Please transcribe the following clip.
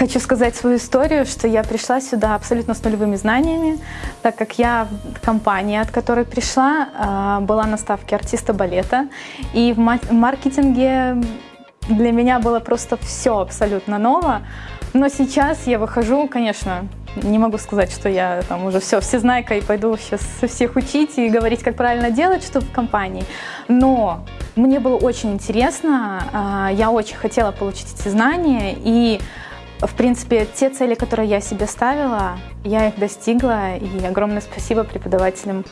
Хочу сказать свою историю, что я пришла сюда абсолютно с нулевыми знаниями, так как я в компании, от которой пришла, а, была на ставке артиста балета. И в маркетинге для меня было просто все абсолютно ново. Но сейчас я выхожу, конечно, не могу сказать, что я там уже все, всезнайка и пойду сейчас всех учить и говорить, как правильно делать что в компании. Но мне было очень интересно, а, я очень хотела получить эти знания и в принципе, те цели, которые я себе ставила, я их достигла, и огромное спасибо преподавателям